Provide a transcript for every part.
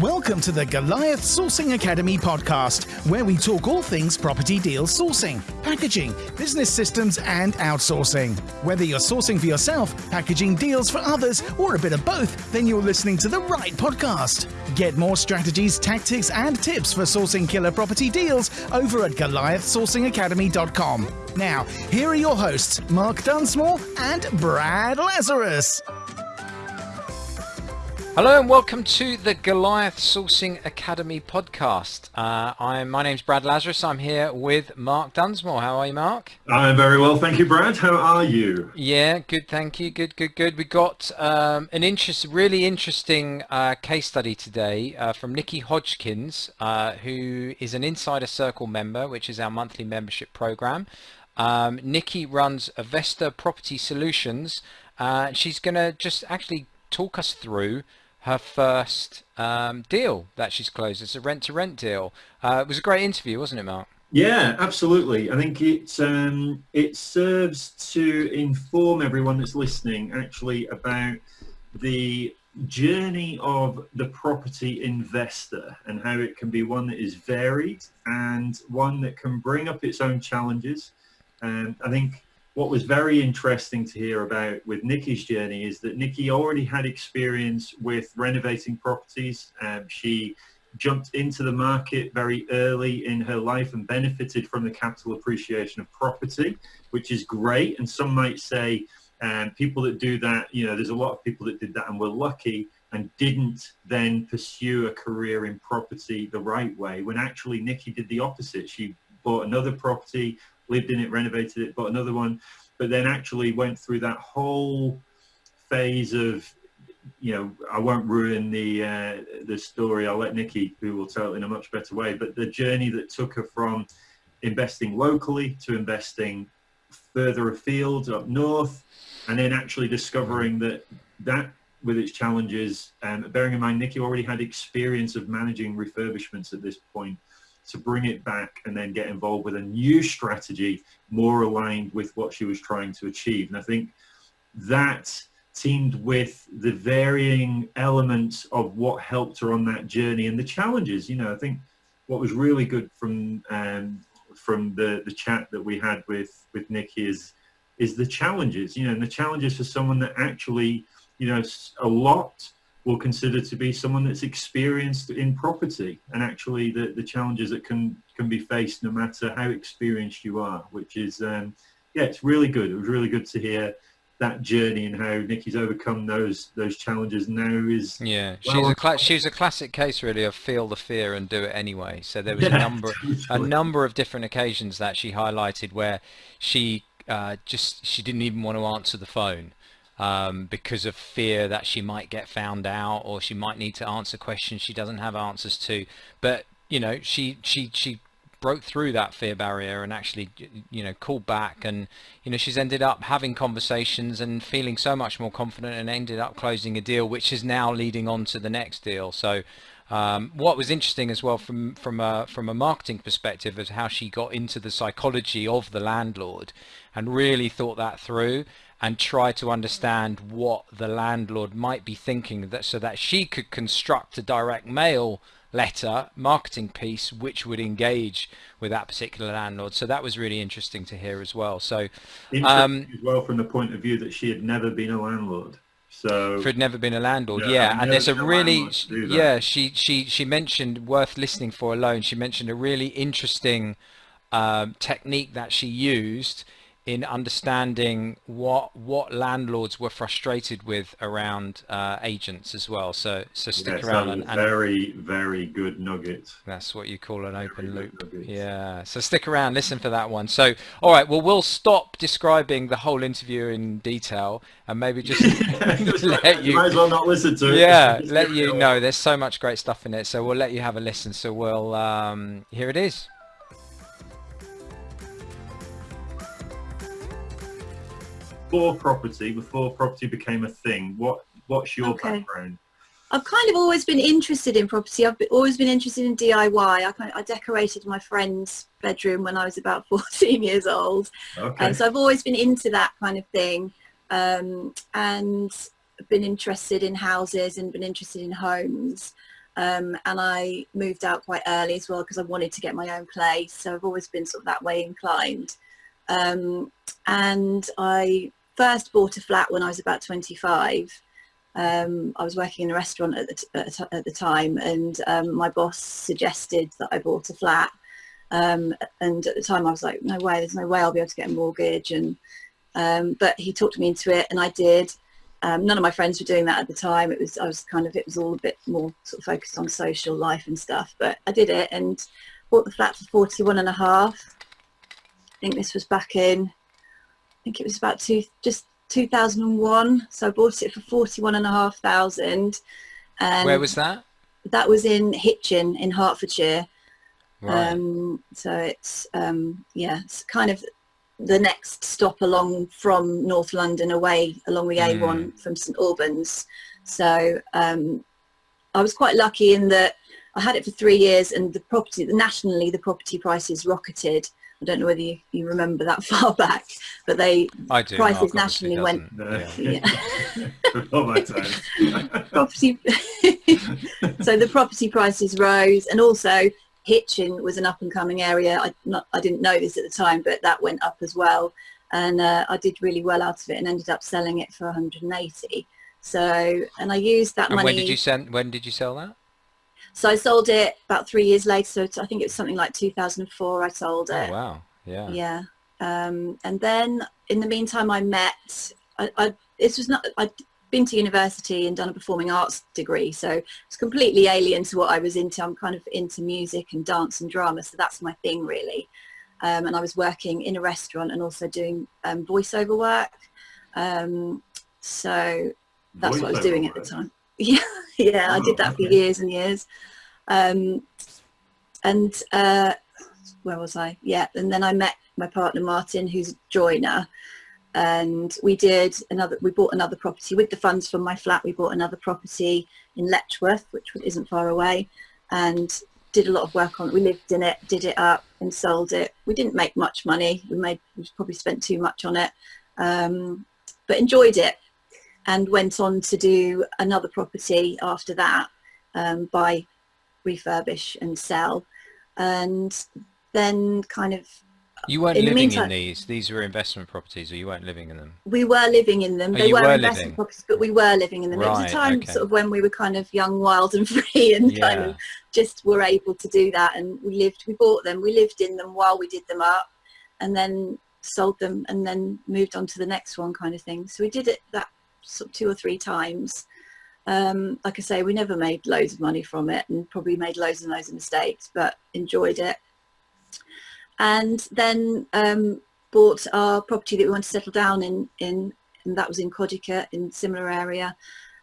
Welcome to the Goliath Sourcing Academy podcast, where we talk all things property deal sourcing, packaging, business systems, and outsourcing. Whether you're sourcing for yourself, packaging deals for others, or a bit of both, then you're listening to the right podcast. Get more strategies, tactics, and tips for sourcing killer property deals over at GoliathSourcingAcademy.com. Now, here are your hosts, Mark Dunsmore and Brad Lazarus. Hello and welcome to the Goliath Sourcing Academy podcast. Uh, I'm my name's Brad Lazarus. I'm here with Mark Dunsmore. How are you, Mark? I'm very well, thank you, Brad. How are you? Yeah, good, thank you. Good, good, good. We got um, an interest, really interesting uh, case study today uh, from Nikki Hodgkins, uh, who is an Insider Circle member, which is our monthly membership program. Um, Nikki runs Avesta Property Solutions. Uh, she's going to just actually talk us through her first um, deal that she's closed. It's a rent-to-rent deal. Uh, it was a great interview, wasn't it, Mark? Yeah, absolutely. I think it um, it serves to inform everyone that's listening actually about the journey of the property investor and how it can be one that is varied and one that can bring up its own challenges. And I think what was very interesting to hear about with Nikki's journey is that Nikki already had experience with renovating properties. Um, she jumped into the market very early in her life and benefited from the capital appreciation of property, which is great. And some might say, um, people that do that, you know, there's a lot of people that did that and were lucky and didn't then pursue a career in property the right way when actually Nikki did the opposite. She bought another property, lived in it, renovated it, bought another one, but then actually went through that whole phase of, you know, I won't ruin the uh, the story. I'll let Nikki, who will tell it in a much better way. But the journey that took her from investing locally to investing further afield up north, and then actually discovering that that with its challenges, um, bearing in mind Nikki already had experience of managing refurbishments at this point, to bring it back and then get involved with a new strategy more aligned with what she was trying to achieve. And I think that teamed with the varying elements of what helped her on that journey and the challenges, you know, I think what was really good from um, from the, the chat that we had with, with Nikki is, is the challenges, you know, and the challenges for someone that actually, you know, a lot will consider to be someone that's experienced in property and actually the, the challenges that can can be faced no matter how experienced you are which is um, yeah it's really good. It was really good to hear that journey and how Nikki's overcome those those challenges now is yeah she's a cla- she's a classic case really of feel the fear and do it anyway. So there was yeah, a number totally. a number of different occasions that she highlighted where she uh, just she didn't even want to answer the phone um, because of fear that she might get found out or she might need to answer questions she doesn't have answers to. But you know, she she she broke through that fear barrier and actually you know called back and you know she's ended up having conversations and feeling so much more confident and ended up closing a deal which is now leading on to the next deal so um, what was interesting as well from from a from a marketing perspective is how she got into the psychology of the landlord and really thought that through and try to understand what the landlord might be thinking that so that she could construct a direct mail letter marketing piece which would engage with that particular landlord. So that was really interesting to hear as well. So um, as well from the point of view that she had never been a landlord. So had never been a landlord yeah, yeah. and there's a really yeah she she she mentioned worth listening for alone. She mentioned a really interesting um, technique that she used in understanding what what landlords were frustrated with around uh, agents as well. So so stick yes, around and, and, very very good nugget. That's what you call an open loop. Yeah. So stick around, listen for that one. So all right, well we'll stop describing the whole interview in detail and maybe just let you. Might as well not listen to it. Yeah, let you know. There's so much great stuff in it. So we'll let you have a listen. So we'll um, here it is. Before property, before property became a thing, what what's your okay. background? I've kind of always been interested in property. I've always been interested in DIY. I, kind of, I decorated my friend's bedroom when I was about 14 years old. Okay. And so I've always been into that kind of thing. Um, and been interested in houses and been interested in homes. Um, and I moved out quite early as well because I wanted to get my own place. So I've always been sort of that way inclined. Um, and I first bought a flat when I was about 25. Um, I was working in a restaurant at the, at, at the time and um, my boss suggested that I bought a flat. Um, and at the time I was like, no way, there's no way I'll be able to get a mortgage. And um, But he talked me into it and I did. Um, none of my friends were doing that at the time. It was I was kind of it was all a bit more sort of focused on social life and stuff. But I did it and bought the flat for 41 and a half. I think this was back in, think it was about two, just 2001. So I bought it for 41 and a half thousand. And Where was that? That was in Hitchin in Hertfordshire. Right. Um, so it's um, yeah, it's kind of the next stop along from North London away along the A1 mm. from St Albans. So um, I was quite lucky in that I had it for three years and the property, nationally the property prices rocketed. I don't know whether you, you remember that far back, but they do, prices nationally went. No. Yeah. Before my time. property. so the property prices rose, and also Hitchin was an up and coming area. I, not, I didn't know this at the time, but that went up as well. And uh, I did really well out of it and ended up selling it for 180. So, and I used that and money. when did you send, when did you sell that? So I sold it about three years later. So I think it was something like 2004 I sold it. Oh, wow. Yeah. Yeah. Um, and then in the meantime, I met, I, I, this was not, I'd been to university and done a performing arts degree, so it's completely alien to what I was into. I'm kind of into music and dance and drama, so that's my thing really. Um, and I was working in a restaurant and also doing um, voiceover work. Um, so that's what I was doing at the time. Yeah, yeah, oh, I did that okay. for years and years. Um, and uh, where was I? Yeah, and then I met my partner Martin, who's a joiner, and we did another we bought another property with the funds from my flat we bought another property in letchworth which isn't far away and did a lot of work on it we lived in it did it up and sold it we didn't make much money we made we probably spent too much on it um, but enjoyed it and went on to do another property after that um, buy refurbish and sell and then kind of you weren't in living meantime, in these. These were investment properties, or you weren't living in them. We were living in them. Oh, they were, were, investment living. properties, but we were living in them. Right, it was a time okay. sort of when we were kind of young, wild, and free, and yeah. kind of just were able to do that. And we lived. We bought them. We lived in them while we did them up, and then sold them, and then moved on to the next one, kind of thing. So we did it that sort of two or three times. Um, like I say, we never made loads of money from it, and probably made loads and loads of mistakes, but enjoyed it and then um, bought our property that we wanted to settle down in, in and that was in Codicote in similar area.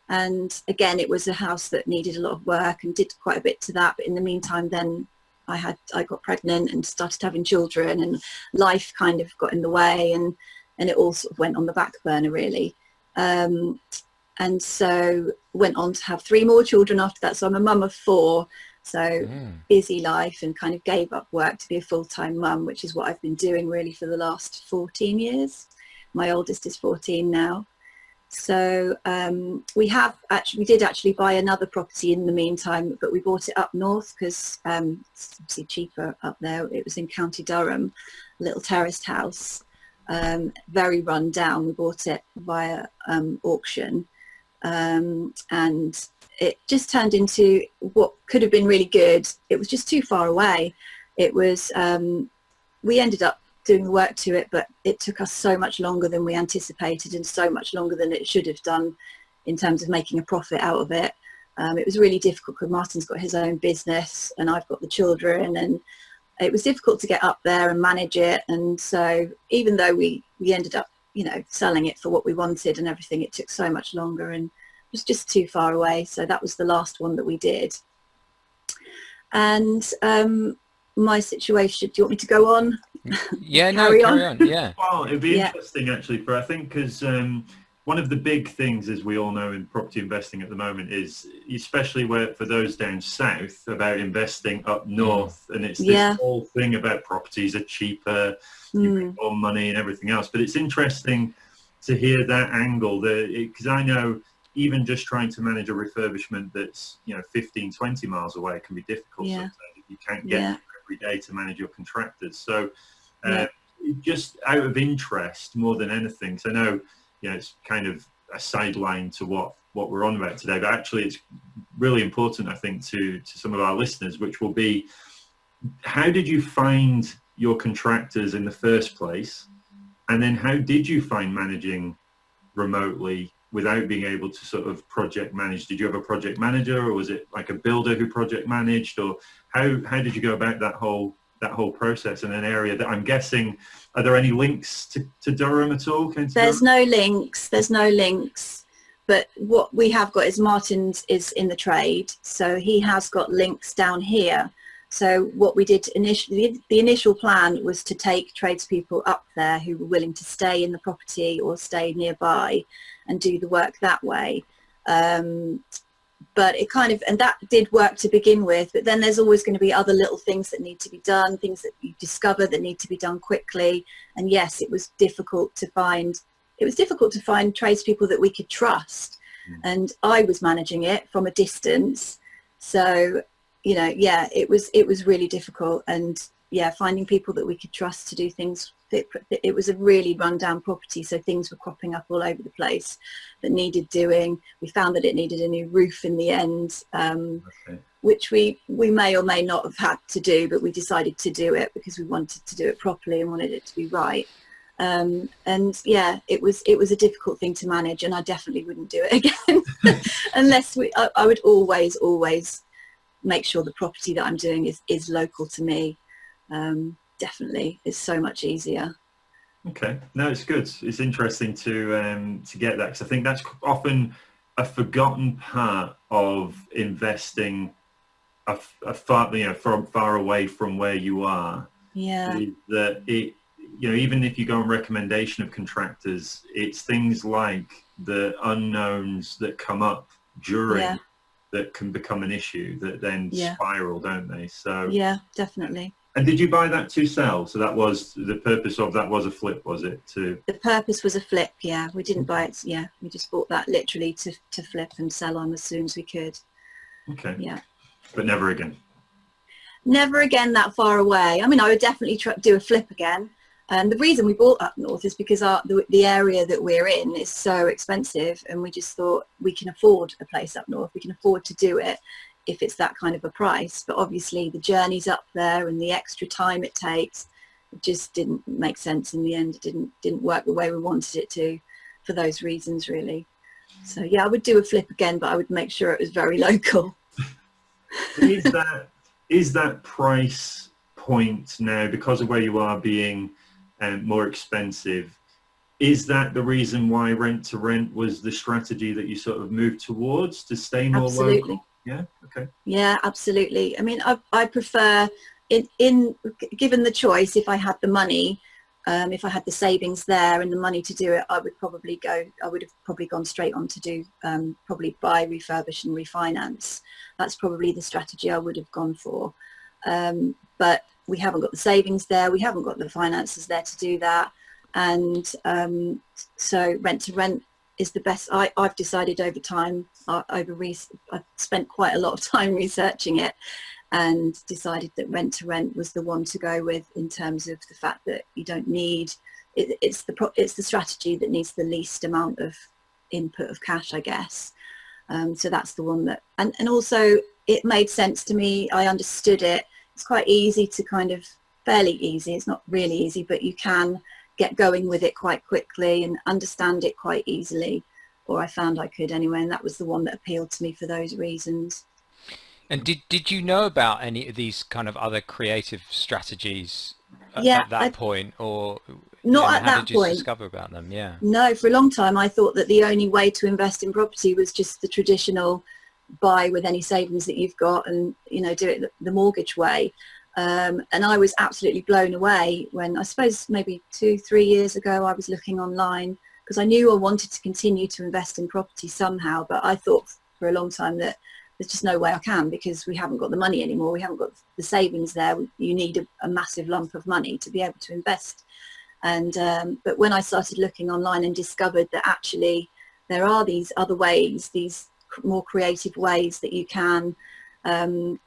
And again, it was a house that needed a lot of work and did quite a bit to that. But in the meantime, then I had I got pregnant and started having children, and life kind of got in the way, and and it all sort of went on the back burner really. Um, and so went on to have three more children after that. So I'm a mum of four, so mm. busy life and kind of gave up work to be a full-time mum, which is what I've been doing really for the last 14 years. My oldest is 14 now. So um, we have actually, we did actually buy another property in the meantime, but we bought it up north because um, it's obviously cheaper up there. It was in County Durham, a little terraced house, um, very run down. We bought it via um, auction um, and it just turned into what could have been really good. It was just too far away. It was, um, we ended up doing the work to it, but it took us so much longer than we anticipated and so much longer than it should have done in terms of making a profit out of it. Um, it was really difficult because Martin's got his own business and I've got the children and it was difficult to get up there and manage it. And so even though we, we ended up, you know, selling it for what we wanted and everything, it took so much longer and it was just too far away. So that was the last one that we did. And um, my situation, do you want me to go on? Yeah, no, carry on? on? Yeah. Well, it'd be yeah. interesting actually for, I think, because um, one of the big things, as we all know in property investing at the moment, is especially where for those down south about investing up north, and it's this yeah. whole thing about properties are cheaper, mm. you make more money and everything else. But it's interesting to hear that angle, because I know even just trying to manage a refurbishment that's you know 15 20 miles away can be difficult yeah. sometimes if you can't get yeah. every day to manage your contractors so uh, yeah. just out of interest more than anything so i know you know it's kind of a sideline to what what we're on about today but actually it's really important i think to to some of our listeners which will be how did you find your contractors in the first place and then how did you find managing remotely without being able to sort of project manage? Did you have a project manager or was it like a builder who project managed or how, how did you go about that whole that whole process in an area that I'm guessing, are there any links to, to Durham at all? There's no links, there's no links. But what we have got is Martin's is in the trade. So he has got links down here. So what we did initially, the initial plan was to take tradespeople up there who were willing to stay in the property or stay nearby and do the work that way. Um, but it kind of, and that did work to begin with, but then there's always going to be other little things that need to be done, things that you discover that need to be done quickly. And yes, it was difficult to find, it was difficult to find tradespeople that we could trust. Mm. And I was managing it from a distance. So you know, yeah, it was it was really difficult, and yeah, finding people that we could trust to do things. It, it was a really rundown property, so things were cropping up all over the place that needed doing. We found that it needed a new roof in the end, um, okay. which we we may or may not have had to do, but we decided to do it because we wanted to do it properly and wanted it to be right. Um, and yeah, it was it was a difficult thing to manage, and I definitely wouldn't do it again unless we. I, I would always always make sure the property that I'm doing is, is local to me. Um, definitely, it's so much easier. Okay, no, it's good. It's interesting to um, to get that because I think that's often a forgotten part of investing a, a far you know from far away from where you are. Yeah. That it you know even if you go on recommendation of contractors, it's things like the unknowns that come up during yeah that can become an issue that then yeah. spiral, don't they? So yeah, definitely. And did you buy that to sell? So that was the purpose of that was a flip, was it? To the purpose was a flip. Yeah, we didn't buy it. Yeah, we just bought that literally to to flip and sell on as soon as we could. Okay. Yeah. But never again. Never again that far away. I mean, I would definitely try, do a flip again. And the reason we bought up north is because our, the, the area that we're in is so expensive and we just thought we can afford a place up north. We can afford to do it if it's that kind of a price. But obviously the journey's up there and the extra time it takes it just didn't make sense in the end. It didn't, didn't work the way we wanted it to for those reasons really. So yeah, I would do a flip again, but I would make sure it was very local. is that is that price point now because of where you are being and more expensive. Is that the reason why rent to rent was the strategy that you sort of moved towards to stay more absolutely. local? Yeah. Okay. Yeah, absolutely. I mean, I, I prefer in, in given the choice, if I had the money, um, if I had the savings there and the money to do it, I would probably go, I would have probably gone straight on to do, um, probably buy, refurbish and refinance. That's probably the strategy I would have gone for. Um, but we haven't got the savings there, we haven't got the finances there to do that. And um, so rent to rent is the best. I, have decided over time, uh, over I've spent quite a lot of time researching it and decided that rent to rent was the one to go with in terms of the fact that you don't need, it, it's, the, it's the strategy that needs the least amount of input of cash, I guess. Um, so that's the one that, and, and also it made sense to me. I understood it it's quite easy to kind of fairly easy it's not really easy but you can get going with it quite quickly and understand it quite easily or I found I could anyway and that was the one that appealed to me for those reasons. And did did you know about any of these kind of other creative strategies at, yeah, at that I, point or not at that point. discover about them? Yeah. No for a long time I thought that the only way to invest in property was just the traditional buy with any savings that you've got and you know do it the mortgage way um, and I was absolutely blown away when I suppose maybe two three years ago I was looking online because I knew I wanted to continue to invest in property somehow but I thought for a long time that there's just no way I can because we haven't got the money anymore. We haven't got the savings there. You need a, a massive lump of money to be able to invest. And um, but when I started looking online and discovered that actually there are these other ways, these more creative ways that you can um,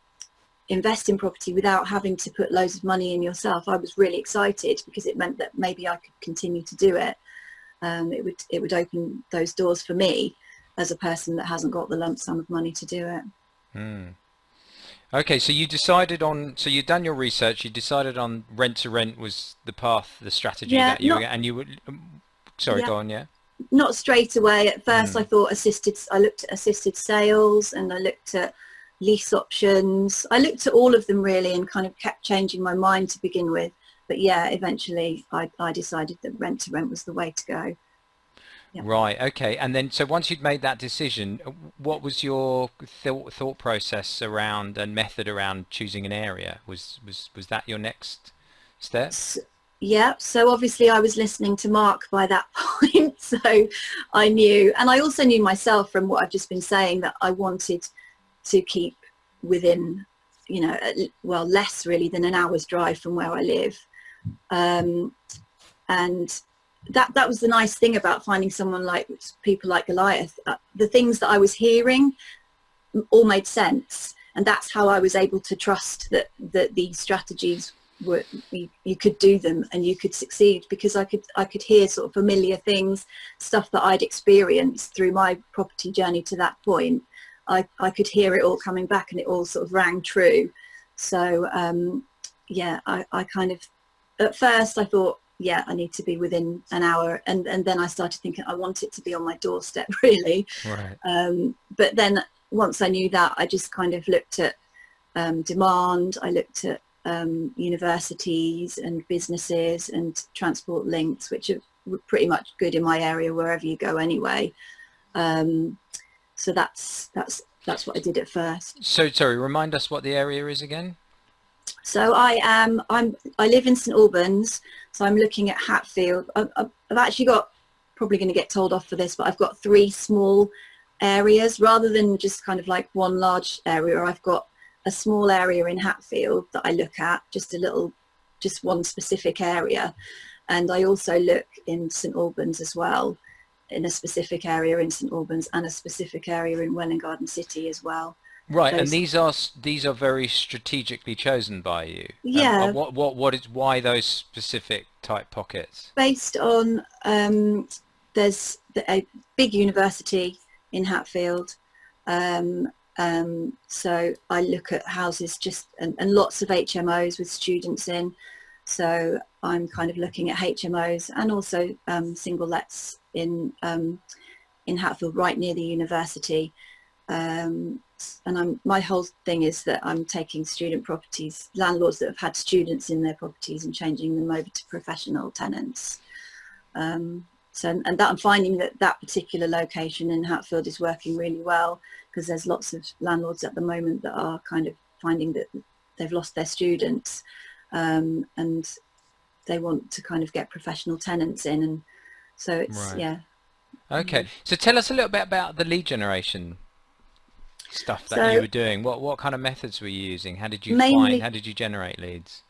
invest in property without having to put loads of money in yourself. I was really excited because it meant that maybe I could continue to do it. Um, it would it would open those doors for me as a person that hasn't got the lump sum of money to do it. Mm. Okay, so you decided on, so you've done your research, you decided on rent to rent was the path, the strategy yeah, that you, not, and you would, um, sorry, yeah, go on, yeah? Not straight away. At first mm. I thought assisted, I looked at assisted sales and I looked at lease options. I looked at all of them really and kind of kept changing my mind to begin with. But yeah, eventually I, I decided that rent to rent was the way to go. Yep. Right. Okay. And then, so once you'd made that decision, what was your thought thought process around and method around choosing an area? Was was was that your next step? So, yeah. So obviously, I was listening to Mark by that point, so I knew, and I also knew myself from what I've just been saying that I wanted to keep within, you know, well, less really than an hour's drive from where I live, um, and that that was the nice thing about finding someone like people like Goliath. Uh, the things that I was hearing all made sense, and that's how I was able to trust that that these strategies were you, you, could do them and you could succeed because I could I could hear sort of familiar things, stuff that I'd experienced through my property journey to that point. I I could hear it all coming back, and it all sort of rang true. So um, yeah, I I kind of at first I thought yeah, I need to be within an hour. And, and then I started thinking I want it to be on my doorstep really. Right. Um, but then once I knew that, I just kind of looked at um, demand. I looked at um, universities and businesses and transport links, which are pretty much good in my area wherever you go anyway. Um, so that's, that's, that's what I did at first. So sorry, remind us what the area is again? So I am, I'm, I live in St Albans, so I'm looking at Hatfield. I've, I've actually got, probably going to get told off for this, but I've got three small areas rather than just kind of like one large area. I've got a small area in Hatfield that I look at, just a little, just one specific area. And I also look in St Albans as well, in a specific area in St Albans and a specific area in Welwyn Garden City as well. Right, and these are these are very strategically chosen by you. Yeah. Um, what what what is why those specific type pockets? Based on um, there's a big university in Hatfield, um, um, so I look at houses just and, and lots of HMOs with students in. So I'm kind of looking at HMOs and also um, single lets in um, in Hatfield, right near the university. Um, and I'm, my whole thing is that I'm taking student properties, landlords that have had students in their properties and changing them over to professional tenants. Um, so, and that I'm finding that that particular location in Hatfield is working really well because there's lots of landlords at the moment that are kind of finding that they've lost their students um, and they want to kind of get professional tenants in and so it's right. yeah okay so tell us a little bit about the lead generation stuff that so, you were doing? What what kind of methods were you using? How did you mainly, find? How did you generate leads?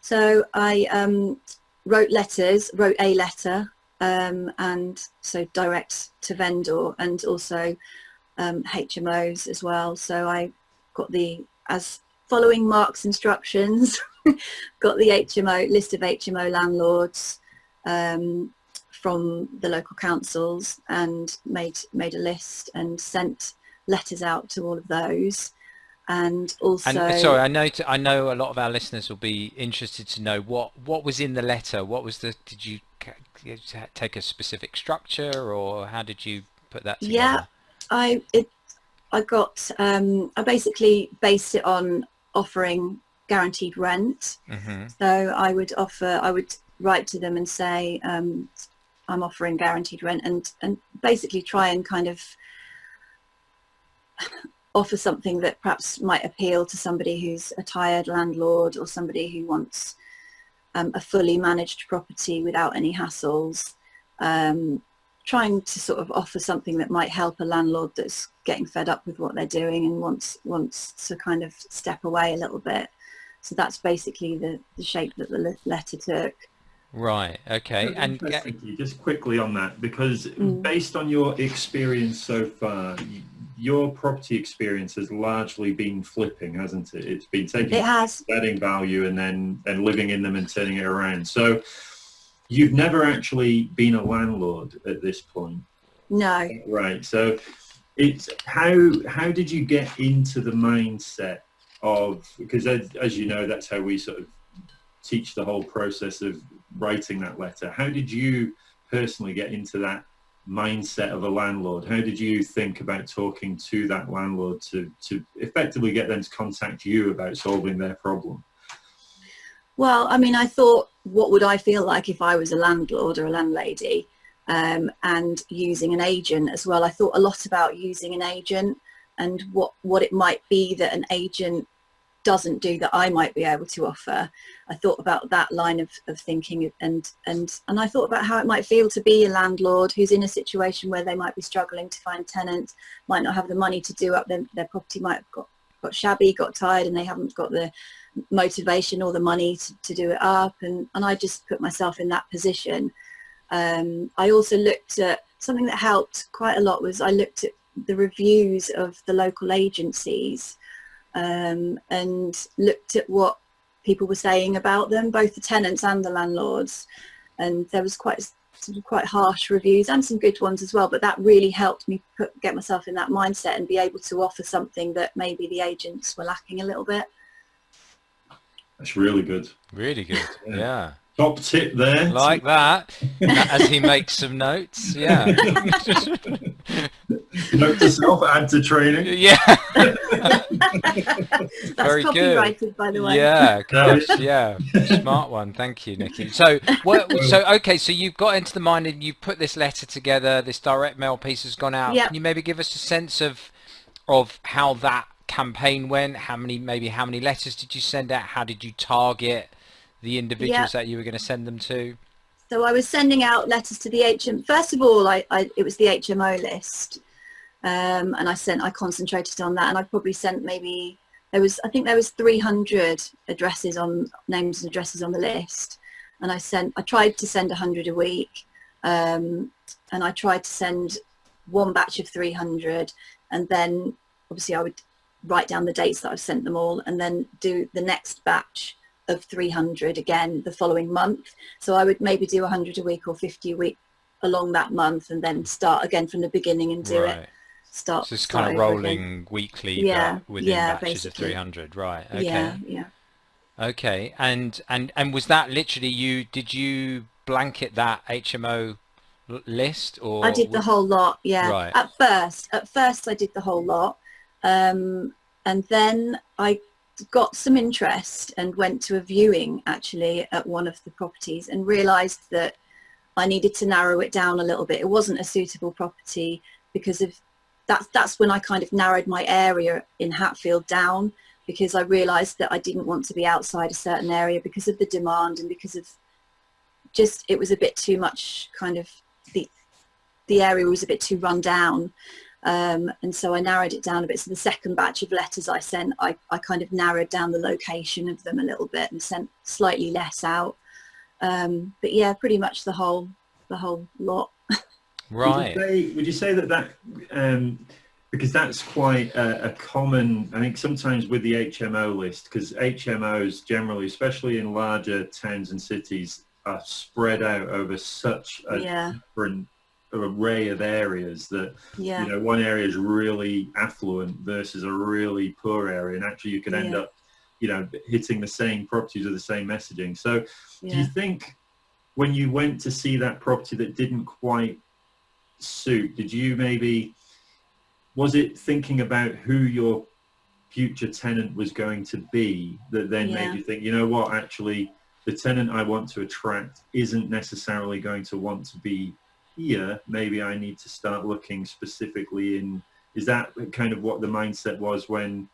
So I um, wrote letters, wrote a letter, um, and so direct to vendor, and also um, HMOs as well. So I got the as following Mark's instructions, got the HMO list of HMO landlords um, from the local councils and made made a list and sent letters out to all of those. And also and sorry i know to, i know a lot of our listeners will be interested to know what what was in the letter. What was the did you take a specific structure or how did you put that together? Yeah i it i got um i basically based it on offering guaranteed rent mm-hmm. so i would offer i would write to them and say um i'm offering guaranteed rent and and basically try and kind of offer something that perhaps might appeal to somebody who's a tired landlord or somebody who wants um, a fully managed property without any hassles. Um, trying to sort of offer something that might help a landlord that's getting fed up with what they're doing and wants wants to kind of step away a little bit. So that's basically the, the shape that the letter took. Right. Okay. And just quickly on that, because mm. based on your experience so far, your property experience has largely been flipping, hasn't it? It's been taking it has. adding value and then and living in them and turning it around. So you've never actually been a landlord at this point. No. Right. So it's how how did you get into the mindset of because as, as you know that's how we sort of teach the whole process of writing that letter. How did you personally get into that mindset of a landlord? How did you think about talking to that landlord to, to effectively get them to contact you about solving their problem? Well, I mean, I thought, what would I feel like if I was a landlord or a landlady um, and using an agent as well? I thought a lot about using an agent and what, what it might be that an agent doesn't do that I might be able to offer. I thought about that line of, of thinking and, and, and I thought about how it might feel to be a landlord who's in a situation where they might be struggling to find tenants, might not have the money to do up their, their property, might have got, got shabby, got tired and they haven't got the motivation or the money to, to do it up and, and I just put myself in that position. Um, I also looked at something that helped quite a lot was I looked at the reviews of the local agencies um, and looked at what people were saying about them, both the tenants and the landlords. And there was quite quite harsh reviews and some good ones as well, but that really helped me put, get myself in that mindset and be able to offer something that maybe the agents were lacking a little bit. That's really good. Really good, yeah. yeah. Top tip there. Like that, as he makes some notes, yeah. Note to self, add to training. Yeah. That's Very copyrighted, good. by the way. Yeah, gosh, yeah. Smart one. Thank you, Nikki. So, what, so okay, so you've got into the mind and you've put this letter together. This direct mail piece has gone out. Yep. Can you maybe give us a sense of of how that campaign went? How many, maybe how many letters did you send out? How did you target the individuals yep. that you were going to send them to? So I was sending out letters to the HM. First of all, I, I it was the HMO list, um, and I sent I concentrated on that, and I probably sent maybe there was I think there was 300 addresses on names and addresses on the list, and I sent I tried to send 100 a week, um, and I tried to send one batch of 300, and then obviously I would write down the dates that I've sent them all, and then do the next batch of 300 again the following month. So I would maybe do 100 a week or 50 a week along that month and then start again from the beginning and do right. it. Start. So it's kind of rolling again. weekly yeah, within yeah, batches basically. of 300. Right. Okay. Yeah. Yeah. Okay. And, and, and was that literally you, did you blanket that HMO list or? I did the whole lot. Yeah. Right. At first, at first I did the whole lot. Um, and then I got some interest and went to a viewing actually at one of the properties and realized that I needed to narrow it down a little bit. It wasn't a suitable property because of that's that's when I kind of narrowed my area in Hatfield down because I realized that I didn't want to be outside a certain area because of the demand and because of just it was a bit too much kind of the the area was a bit too run down um, and so I narrowed it down a bit. So the second batch of letters I sent, I, I kind of narrowed down the location of them a little bit and sent slightly less out. Um, but yeah, pretty much the whole the whole lot. Right. Would you say, would you say that that um, because that's quite a, a, common, I think sometimes with the HMO list, because HMOs generally, especially in larger towns and cities, are spread out over such a yeah. different array of areas that yeah. you know one area is really affluent versus a really poor area and actually you can end yeah. up you know hitting the same properties with the same messaging so yeah. do you think when you went to see that property that didn't quite suit did you maybe was it thinking about who your future tenant was going to be that then made you think you know what actually the tenant I want to attract isn't necessarily going to want to be here, maybe I need to start looking specifically in, is that kind of what the mindset was when,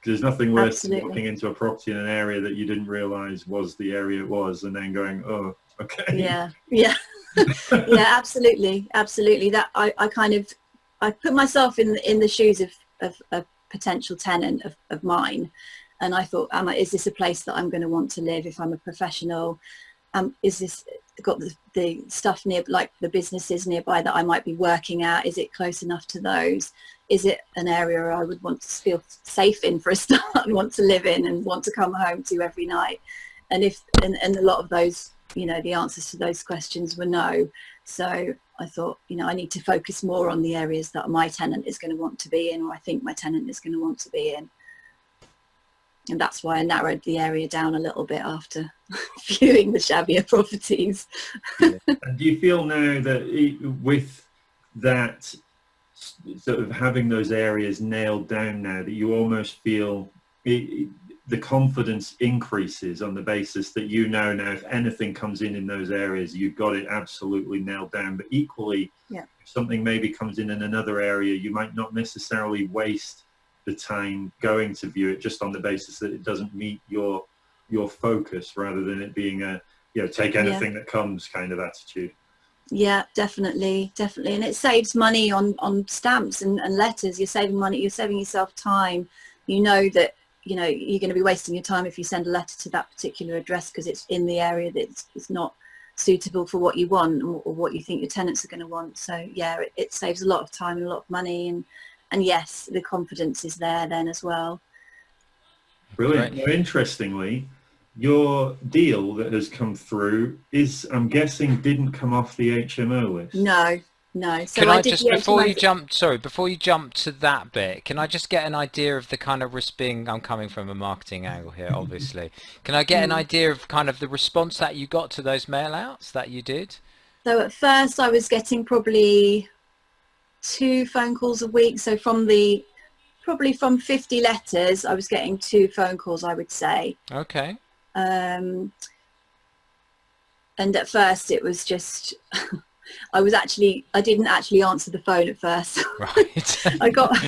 because there's nothing worse Absolutely. than walking into a property in an area that you didn't realize was the area it was and then going, oh, okay. Yeah, yeah. yeah, absolutely. Absolutely. That I, I kind of, I put myself in, in the shoes of, of a potential tenant of, of mine. And I thought, am I, is this a place that I'm going to want to live if I'm a professional? Um, is this got the, the stuff near like the businesses nearby that I might be working at is it close enough to those? Is it an area I would want to feel safe in for a start and want to live in and want to come home to every night? And if and, and a lot of those you know the answers to those questions were no. So I thought you know I need to focus more on the areas that my tenant is going to want to be in or I think my tenant is going to want to be in and that's why I narrowed the area down a little bit after viewing the shabbier properties. and do you feel now that with that sort of having those areas nailed down now that you almost feel it, the confidence increases on the basis that you know now if anything comes in in those areas you've got it absolutely nailed down but equally yeah. if something maybe comes in in another area you might not necessarily waste the time going to view it just on the basis that it doesn't meet your your focus rather than it being a you know take anything yeah. that comes kind of attitude. Yeah definitely definitely. And it saves money on on stamps and, and letters. You're saving money you're saving yourself time. You know that you know you're going to be wasting your time if you send a letter to that particular address because it's in the area that's it's not suitable for what you want or, or, what you think your tenants are going to want. So yeah it, it saves a lot of time and a lot of money and and yes, the confidence is there then as well. Brilliant. Now, interestingly, your deal that has come through is, I'm guessing, didn't come off the HMO list. No, no. So can I, I just before you jump, sorry, before you jump to that bit, can I just get an idea of the kind of risk being? I'm coming from a marketing angle here, obviously. Can I get an mm. idea of kind of the response that you got to those mail outs that you did? So at first, I was getting probably two phone calls a week. So from the probably from 50 letters, I was getting two phone calls, I would say. Okay. Um, and at first it was just, I was actually, I didn't actually answer the phone at first. Right. I got,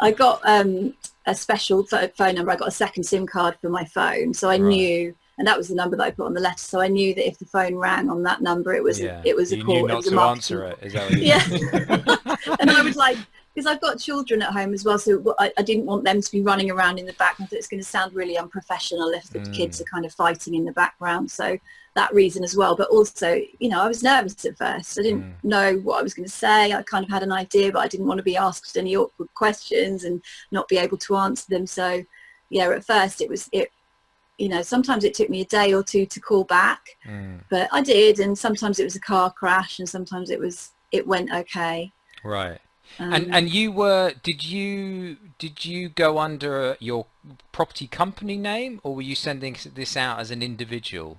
I got um, a special phone number. I got a second SIM card for my phone. So I right. knew and that was the number that I put on the letter. So I knew that if the phone rang on that number, it was yeah. it was you a call. Knew not it was to answer it. Is that what yeah. and I was like, because I've got children at home as well, so I, I, didn't want them to be running around in the background. I thought it's going to sound really unprofessional if the mm. kids are kind of fighting in the background. So that reason as well. But also, you know, I was nervous at first. I didn't mm. know what I was going to say. I kind of had an idea, but I didn't want to be asked any awkward questions and not be able to answer them. So yeah, at first it was it you know, sometimes it took me a day or two to call back, mm. but I did. And sometimes it was a car crash and sometimes it was, it went okay. Right. Um, and and you were did you did you go under your property company name or were you sending this out as an individual?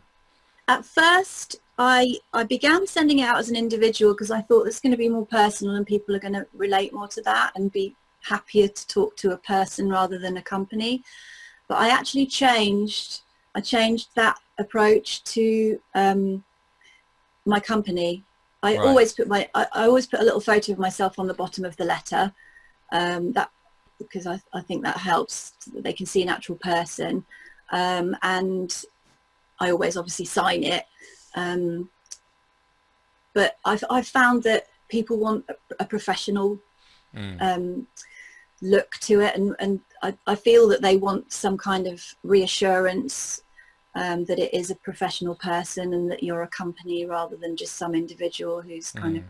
At first, I I began sending it out as an individual because I thought it's going to be more personal and people are going to relate more to that and be happier to talk to a person rather than a company. But I actually changed, I changed that approach to um, my company. I right. always put my, I, I, always put a little photo of myself on the bottom of the letter. Um, that because I, I think that helps. So that they can see an actual person, um, and I always obviously sign it. Um, but I've I've found that people want a, a professional mm. um, look to it and, and I, I feel that they want some kind of reassurance um, that it is a professional person and that you're a company rather than just some individual who's kind mm. of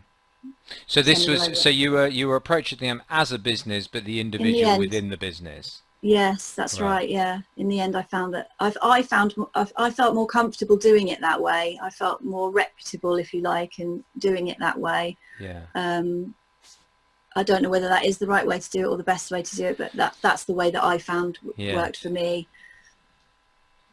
so this was so you were you were approaching them as a business but the individual in the within the business yes that's right. right. yeah in the end i found that i've i found I've, i felt more comfortable doing it that way i felt more reputable if you like in doing it that way yeah um I don't know whether that is the right way to do it or the best way to do it, but that that's the way that I found yeah. worked for me.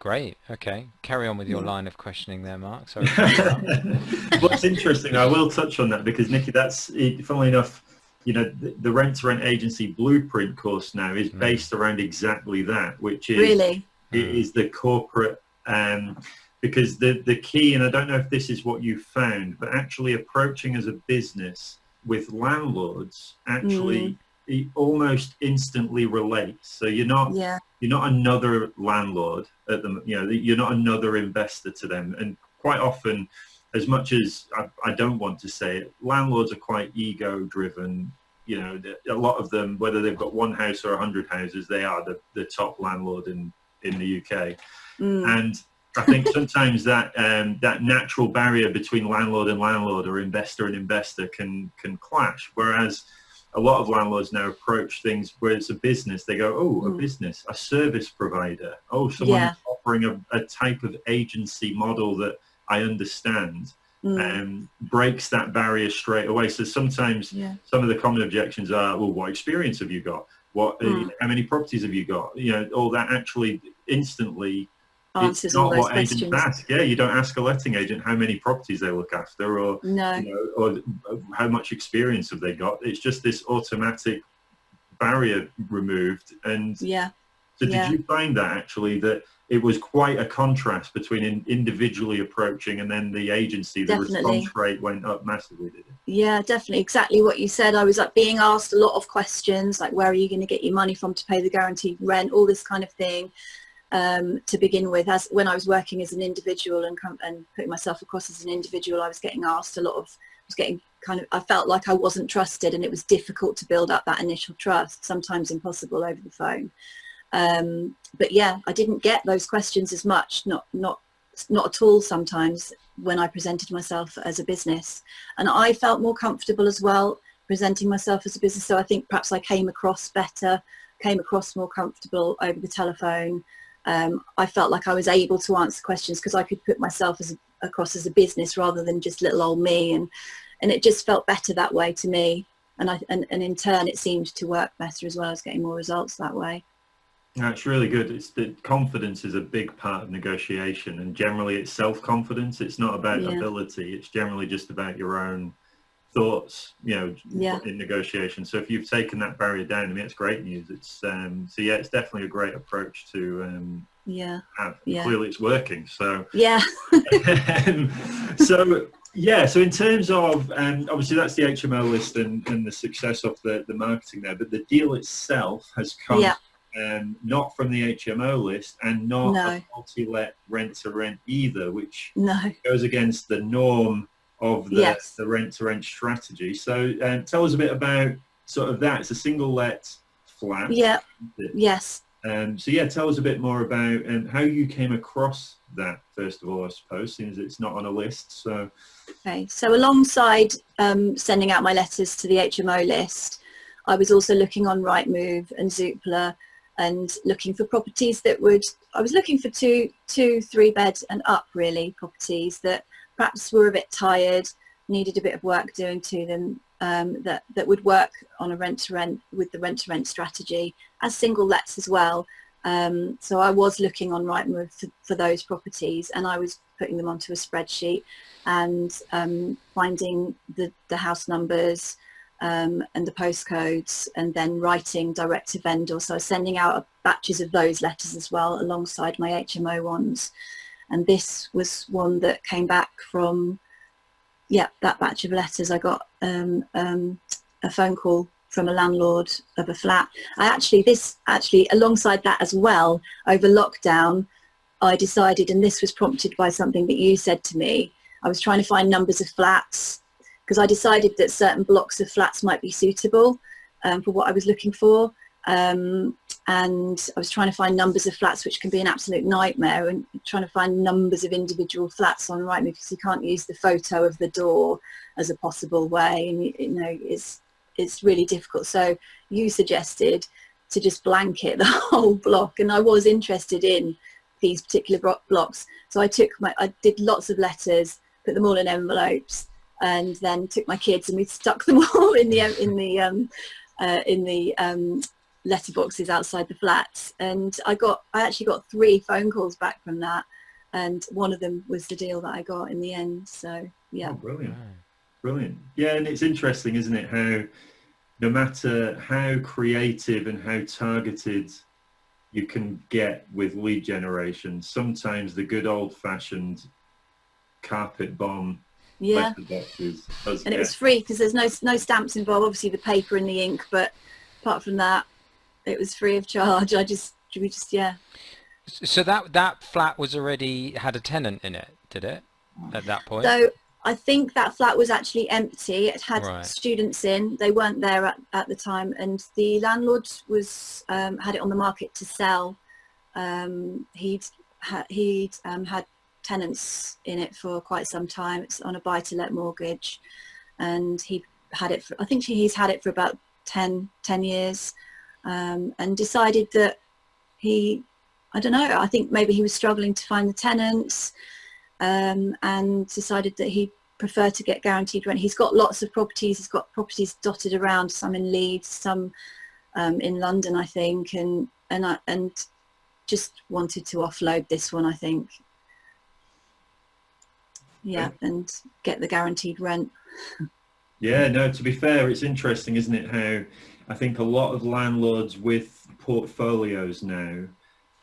Great. Okay. Carry on with your line of questioning there, Mark. Sorry. What's interesting, I will touch on that because Nikki, that's funnily enough, you know, the, the rent to rent agency blueprint course now is mm. based around exactly that, which is really it mm. is the corporate um, because the the key, and I don't know if this is what you found, but actually approaching as a business with landlords actually mm. almost instantly relates. So you're not yeah. you're not another landlord at them. You know, you're not another investor to them. And quite often, as much as I, I don't want to say it, landlords are quite ego driven. You know, a lot of them, whether they've got one house or a hundred houses, they are the, the top landlord in in the UK. Mm. And I think sometimes that um, that natural barrier between landlord and landlord or investor and investor can can clash. Whereas a lot of landlords now approach things where it's a business. They go, oh, mm. a business, a service provider. Oh, someone yeah. offering a, a, type of agency model that I understand. Mm. Um, breaks that barrier straight away. So sometimes yeah. some of the common objections are, well, what experience have you got? What, mm. how many properties have you got? You know, all that actually instantly answers all those questions. Ask. Yeah, you don't ask a letting agent how many properties they look after or, no. you know, or how much experience have they got. It's just this automatic barrier removed. And yeah. So did yeah. you find that actually that it was quite a contrast between in individually approaching and then the agency, the definitely. response rate went up massively, did it? Yeah, definitely. Exactly what you said. I was like being asked a lot of questions like where are you going to get your money from to pay the guaranteed rent, all this kind of thing um, to begin with. As when I was working as an individual and, and putting myself across as an individual, I was getting asked a lot of, I was getting kind of, I felt like I wasn't trusted and it was difficult to build up that initial trust, sometimes impossible over the phone. Um, but yeah, I didn't get those questions as much, not, not, not at all sometimes when I presented myself as a business. And I felt more comfortable as well presenting myself as a business. So I think perhaps I came across better, came across more comfortable over the telephone um, I felt like I was able to answer questions because I could put myself as across as a business rather than just little old me and and it just felt better that way to me and I and, and in turn it seemed to work better as well as getting more results that way. Yeah, it's really good. It's that confidence is a big part of negotiation and generally it's self-confidence. It's not about yeah. ability. It's generally just about your own thoughts, you know, yeah. in negotiation. So if you've taken that barrier down, I mean, it's great news. It's um, so yeah, it's definitely a great approach to um, yeah. have. Yeah. Clearly, it's working. So yeah. um, so yeah, so in terms of um, obviously that's the HMO list and, and the success of the the marketing there, but the deal itself has come. Yeah. Um, not from the HMO list and not no. a multi-let rent-to-rent either, which no. goes against the norm of the, yes. the rent-to-rent strategy. So um, tell us a bit about sort of that. It's a single let flat. Yeah. Yes. Um, so yeah, tell us a bit more about um, how you came across that first of all, I suppose, since it's not on a list. So. Okay. So alongside um, sending out my letters to the HMO list, I was also looking on Rightmove and Zoopla and looking for properties that would, I was looking for two, two, three bed and up really properties that perhaps were a bit tired, needed a bit of work doing to them um, that, that would work on a rent-to-rent with the rent-to-rent strategy as single lets as well. Um, so I was looking on Rightmove for, for, those properties and I was putting them onto a spreadsheet and um, finding the, the house numbers um, and the postcodes and then writing direct to vendor. So I was sending out batches of those letters as well alongside my HMO ones and this was one that came back from yeah that batch of letters. I got um, um, a phone call from a landlord of a flat. I actually this actually alongside that as well over lockdown I decided and this was prompted by something that you said to me I was trying to find numbers of flats because I decided that certain blocks of flats might be suitable um, for what I was looking for um, and I was trying to find numbers of flats which can be an absolute nightmare and trying to find numbers of individual flats on Rightmove because you can't use the photo of the door as a possible way and you, know it's it's really difficult. So you suggested to just blanket the whole block and I was interested in these particular blocks. So I took my I did lots of letters put them all in envelopes and then took my kids and we stuck them all in the in the um, uh, in the um, letterboxes outside the flats and I got I actually got three phone calls back from that and one of them was the deal that I got in the end so yeah. Oh, brilliant. Brilliant. Yeah and it's interesting isn't it how no matter how creative and how targeted you can get with lead generation sometimes the good old-fashioned carpet bomb yeah. and it was free because there's no no stamps involved obviously the paper and the ink but apart from that it was free of charge. I just, we just, yeah. So that that flat was already had a tenant in it, did it? At that point. So I think that flat was actually empty. It had right. students in. They weren't there at, at the time, and the landlord was um, had it on the market to sell. Um, he'd ha he'd um, had tenants in it for quite some time. It's on a buy-to-let mortgage, and he had it. For, I think he's had it for about 10, 10 years, um, and decided that he, I don't know. I think maybe he was struggling to find the tenants, um, and decided that he preferred to get guaranteed rent. He's got lots of properties. He's got properties dotted around. Some in Leeds, some um, in London, I think, and and I, and just wanted to offload this one, I think. Yeah, and get the guaranteed rent. Yeah, no, to be fair, it's interesting, isn't it, how I think a lot of landlords with portfolios now,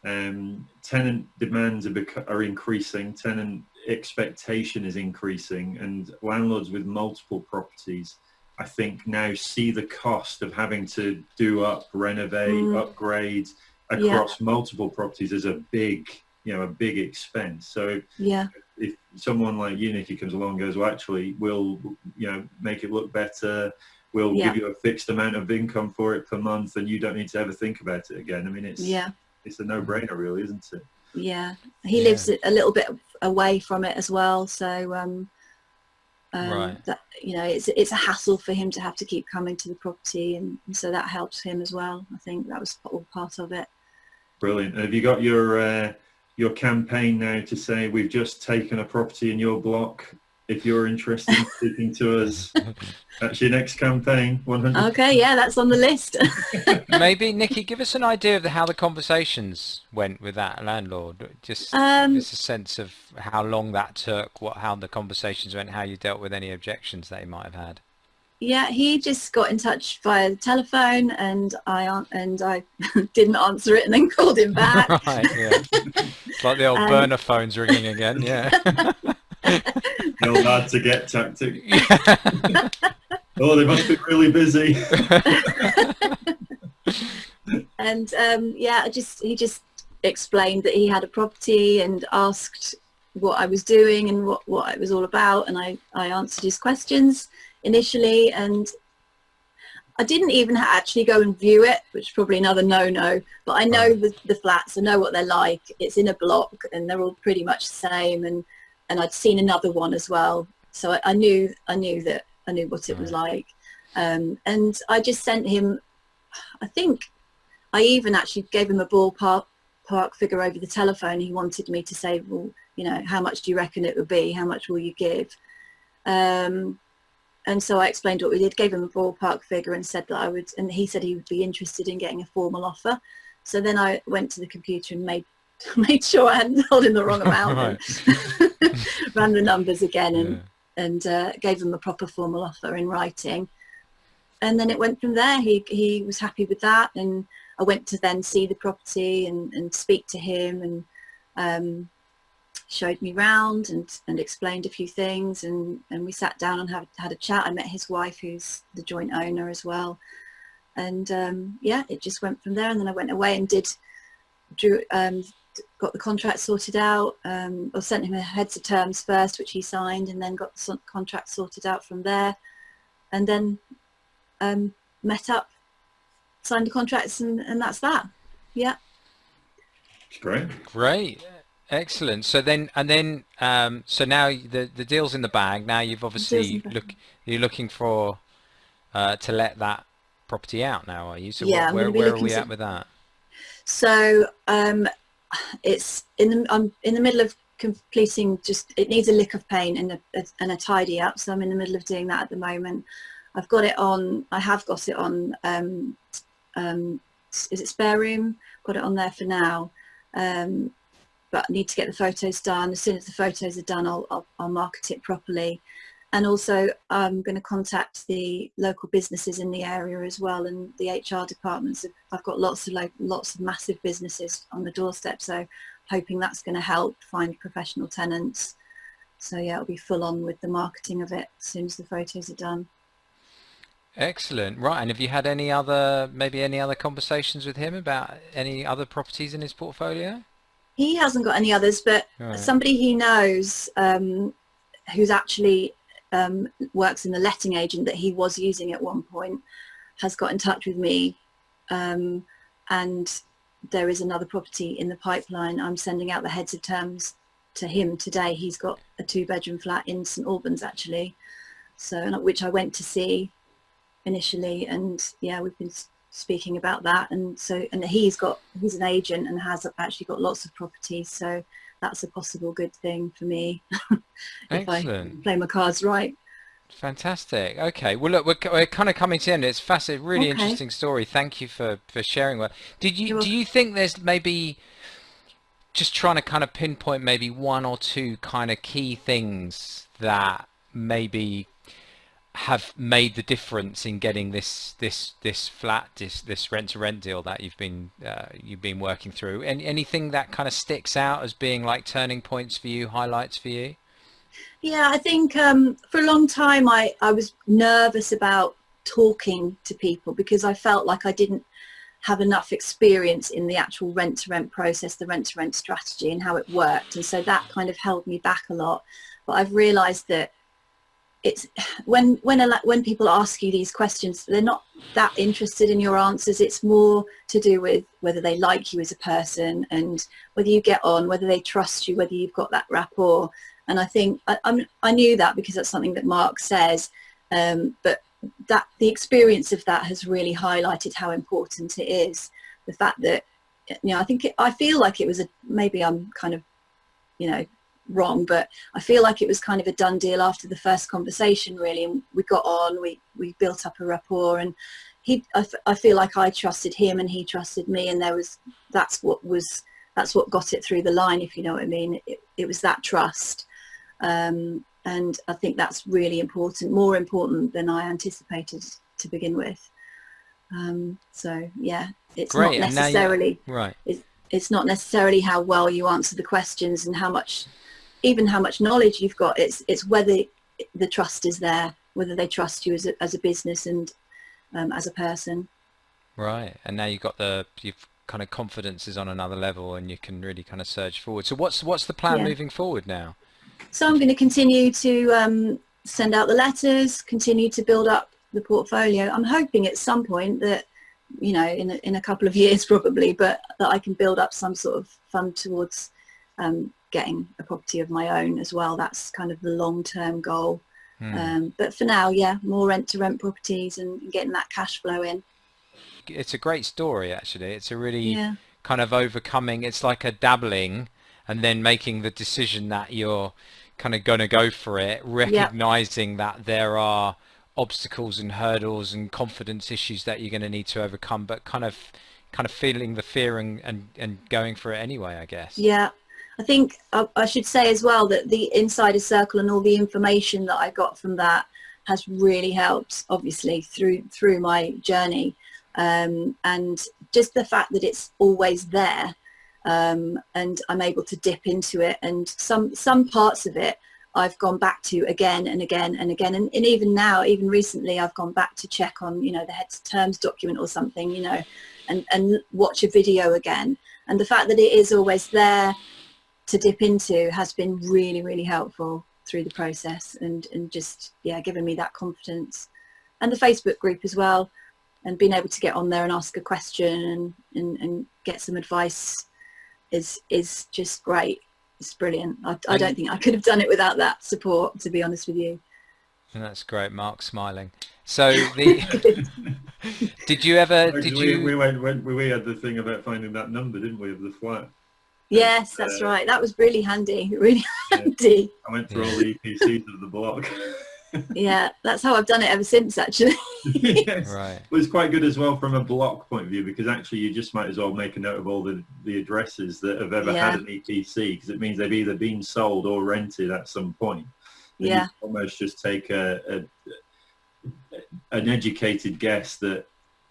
um, tenant demands are, are increasing, tenant expectation is increasing, and landlords with multiple properties, I think now see the cost of having to do up, renovate, mm. upgrade, across yeah. multiple properties as a big, you know, a big expense. So yeah, if someone like you, Nikki, comes along and goes, well, actually, we'll, you know, make it look better. We'll yeah. give you a fixed amount of income for it per month, and you don't need to ever think about it again. I mean, it's yeah, it's a no-brainer, really, isn't it? Yeah, he yeah. lives a little bit away from it as well, so um, um, right. that you know it's it's a hassle for him to have to keep coming to the property and, and, so that helps him as well i think that was all part of it Brilliant. And have you got your uh, your campaign now to say we've just taken a property in your block? If you're interested in speaking to us, that's your next campaign. 100. Okay, yeah, that's on the list. Maybe Nikki, give us an idea of the, how the conversations went with that landlord. Just um, just a sense of how long that took, what how the conversations went, how you dealt with any objections that he might have had yeah, he just got in touch via the telephone, and I and I didn't answer it, and then called him back. right, yeah. It's like the old um, burner phones ringing again. Yeah. old hard to get tactic. oh, they must be really busy. and um, yeah, just he just explained that he had a property and asked what I was doing and what what it was all about, and I I answered his questions initially. And I didn't even actually go and view it, which is probably another no-no, but I know the, the flats, I know what they're like. It's in a block and they're all pretty much the same. And, and I'd seen another one as well. So I, I knew I knew that I knew what it was like. Um, and I just sent him, I think I even actually gave him a ballpark park figure over the telephone. He wanted me to say, well, you know, how much do you reckon it would be? How much will you give? Um, and so I explained what we did, gave him a ballpark figure and said that I would, and he said he would be interested in getting a formal offer. So then I went to the computer and made made sure I hadn't told him the wrong amount ran the numbers again and, yeah. and uh, gave him a proper formal offer in writing. And then it went from there. He, he was happy with that. And I went to then see the property and, and speak to him and um, showed me round and, and explained a few things and, and we sat down and have, had a chat. I met his wife who's the joint owner as well. And um, yeah, it just went from there and then I went away and did, drew, um, got the contract sorted out. Um, I sent him a heads of terms first, which he signed and then got the contract sorted out from there. And then um, met up, signed the contracts and, and that's that. Yeah. Great. Great. Excellent. So then, and then, um, so now the the deal's in the bag. Now you've obviously look you're looking for uh, to let that property out. Now are you? So yeah, where where are we at with that? So um, it's in the I'm in the middle of completing. Just it needs a lick of paint and a, and a tidy up. So I'm in the middle of doing that at the moment. I've got it on. I have got it on. Um, um, is it SpareRoom? Got it on there for now. Um, but I need to get the photos done. As soon as the photos are done, I'll, I'll, I'll market it properly. And also I'm going to contact the local businesses in the area as well and the HR departments. I've got lots of like, lots of massive businesses on the doorstep, so hoping that's going to help find professional tenants. So yeah, it'll be full on with the marketing of it as soon as the photos are done. Excellent. Right. And have you had any other, maybe any other conversations with him about any other properties in his portfolio? he hasn't got any others, but right. somebody he knows um, who's actually um, works in the letting agent that he was using at one point has got in touch with me um, and there is another property in the pipeline. I'm sending out the heads of terms to him today. He's got a two bedroom flat in St Albans actually, so which I went to see initially, and yeah, we've been speaking about that. And so, and he's got he's an agent and has actually got lots of properties, so that's a possible good thing for me if Excellent. I play my cards right. Fantastic. Okay. Well, look, we're, we're kind of coming to end. It's fascinating, really okay. interesting story. Thank you for for sharing that. Did you do you think there's maybe just trying to kind of pinpoint maybe one or two kind of key things that maybe have made the difference in getting this this this flat this this rent to rent deal that you've been uh, you've been working through. And anything that kind of sticks out as being like turning points for you highlights for you? Yeah i think um, for a long time i i was nervous about talking to people because i felt like i didn't have enough experience in the actual rent to rent process the rent to rent strategy and how it worked. And so that kind of held me back a lot. But i've realized that it's when when when people ask you these questions they're not that interested in your answers. It's more to do with whether they like you as a person and whether you get on whether they trust you whether you've got that rapport. And i think i, I'm, I knew that because that's something that mark says um, but that the experience of that has really highlighted how important it is. The fact that you know i think it, i feel like it was a maybe i'm kind of you know wrong, but I feel like it was kind of a done deal after the first conversation, really. And we got on, we, we built up a rapport, and he, I, I feel like I trusted him and he trusted me, and there was that's what was that's what got it through the line, if you know what I mean. It, it was that trust, um, and I think that's really important, more important than I anticipated to begin with. Um, so yeah, it's Great. not necessarily right. It's, it's not necessarily how well you answer the questions and how much even how much knowledge you've got it's it's whether the trust is there whether they trust you as a, as a business and um, as a person. Right and now you've got the you've kind of confidence is on another level and you can really kind of surge forward. So what's what's the plan yeah. moving forward now? So i'm going to continue to um, send out the letters continue to build up the portfolio. I'm hoping at some point that you know in a, in a couple of years probably but that i can build up some sort of fund towards um, getting a property of my own as well. That's kind of the long-term goal. Hmm. Um, but for now, yeah, more rent-to-rent properties and getting that cash flow in. It's a great story, actually. It's a really yeah. kind of overcoming. It's like a dabbling, and then making the decision that you're kind of going to go for it, recognizing yep. that there are obstacles and hurdles and confidence issues that you're going to need to overcome, but kind of kind of feeling the fear and, and, and going for it anyway, I guess. Yeah, I think I, I, should say as well that the insider circle and all the information that I got from that has really helped obviously through through my journey. Um, and just the fact that it's always there um, and I'm able to dip into it and some some parts of it I've gone back to again and again and again. And, and even now even recently I've gone back to check on you know the heads terms document or something you know and and watch a video again. And the fact that it is always there to dip into has been really, really helpful through the process and, and just, yeah, giving me that confidence. And the Facebook group as well, and being able to get on there and ask a question and, and, and get some advice is, is just great. It's brilliant. I, I don't think I could have done it without that support, to be honest with you. And that's great. Mark smiling. So the did you ever did we, you we went, went we had the thing about finding that number, didn't we, of the flat? Yes, that's uh, right. That was really handy, really handy. I went through all the EPCs of the block. yeah, that's how I've done it ever since, actually. yes. Right. Well, it's quite good as well from a block point of view because actually you just might as well make a note of all the, the addresses that have ever yeah. had an EPC because it means they've either been sold or rented at some point. And yeah. almost just take a, a an educated guess that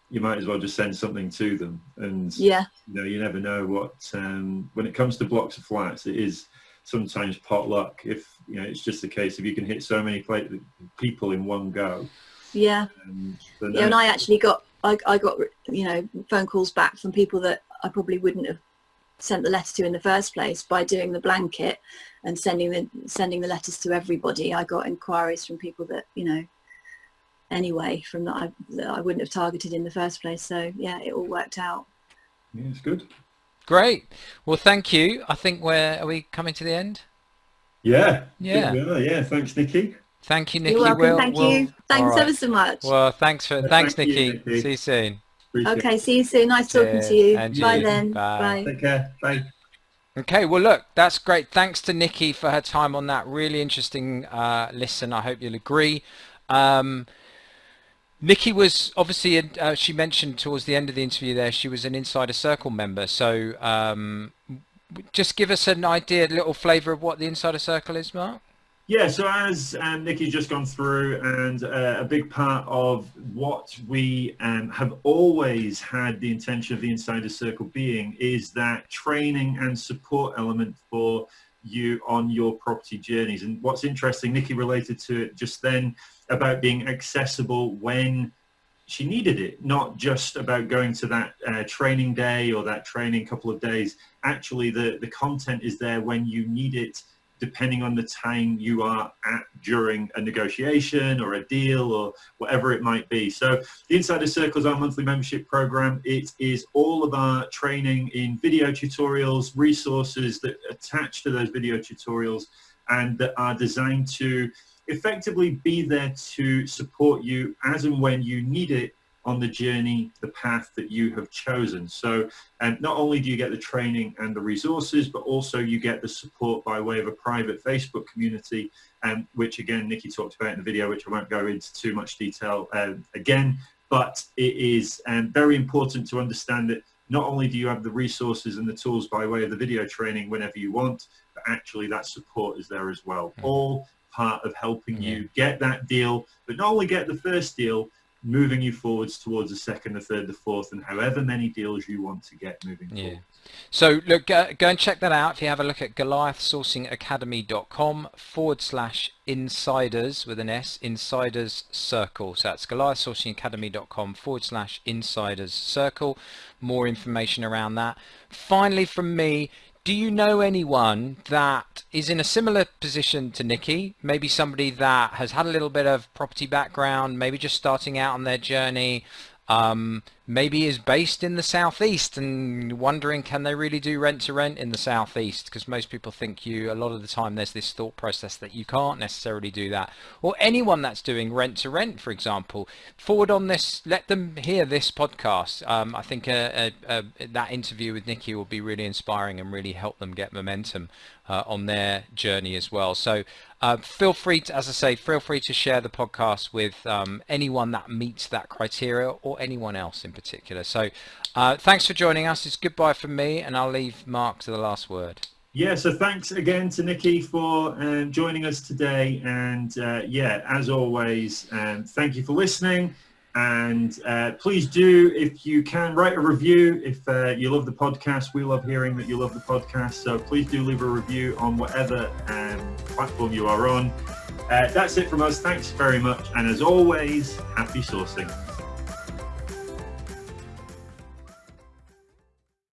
you might as well just send something to them. And yeah. you know you never know what um, when it comes to blocks of flats it is sometimes pot luck if you know it's just the case if you can hit so many people in one go. Yeah. Um, yeah and i actually got I, I got you know phone calls back from people that i probably wouldn't have sent the letter to in the first place by doing the blanket and sending the sending the letters to everybody. I got inquiries from people that you know anyway from that I, that I wouldn't have targeted in the first place. So yeah, it all worked out. Yeah, it's good. Great. Well, thank you. I think we're, are we coming to the end? Yeah. Yeah. Yeah. Thanks, Nikki. Thank you, Nikki. You're welcome. We'll, thank we'll, you. Thanks right. ever so much. Well, thanks for, thanks, thank Nikki. You, Nikki. See you soon. Appreciate okay, see you soon. Nice talking to you. And Bye you. then. Bye. Bye. Take care. Bye. Okay, well, look, that's great. Thanks to Nikki for her time on that. Really interesting uh, listen. I hope you'll agree. Um, Nikki was obviously, uh, she mentioned towards the end of the interview there, she was an Insider Circle member. So um, just give us an idea, a little flavour of what the Insider Circle is, Mark. Yeah, so as um, Nikki's just gone through, and uh, a big part of what we um, have always had the intention of the Insider Circle being is that training and support element for you on your property journeys. And what's interesting, Nikki related to it just then about being accessible when she needed it, not just about going to that uh, training day or that training couple of days. Actually, the, the content is there when you need it depending on the time you are at during a negotiation or a deal or whatever it might be. So the Insider Circle is our monthly membership program. It is all of our training in video tutorials, resources that attach to those video tutorials and that are designed to effectively be there to support you as and when you need it on the journey, the path that you have chosen. So um, not only do you get the training and the resources, but also you get the support by way of a private Facebook community, um, which again, Nikki talked about in the video, which I won't go into too much detail um, again, but it is um, very important to understand that not only do you have the resources and the tools by way of the video training whenever you want, but actually that support is there as well. Mm. All part of helping yeah. you get that deal, but not only get the first deal, moving you forwards towards the second, the third, the fourth, and however many deals you want to get moving yeah. forward. So look, go, go, and check that out. If you have a look at goliathsourcingacademy.com forward slash insiders with an S, insiders circle. So that's goliathsourcingacademy.com forward slash insiders circle. More information around that. Finally from me, do you know anyone that is in a similar position to Nikki? Maybe somebody that has had a little bit of property background, maybe just starting out on their journey, um, maybe is based in the southeast and wondering can they really do rent to rent in the southeast? Because most people think you a lot of the time there's this thought process that you can't necessarily do that. Or anyone that's doing rent to rent for example forward on this let them hear this podcast. Um, I think that interview with Nikki will be really inspiring and really help them get momentum uh, on their journey as well. So uh, feel free to, as I say, feel free to share the podcast with um, anyone that meets that criteria or anyone else in particular. So uh, thanks for joining us. It's goodbye from me and I'll leave Mark to the last word. Yeah, so thanks again to Nikki for um, joining us today. And uh, yeah, as always, um, thank you for listening. And uh, please do, if you can, write a review. If uh, you love the podcast, we love hearing that you love the podcast. So please do leave a review on whatever um, platform you are on. Uh, that's it from us. Thanks very much. And as always, happy sourcing.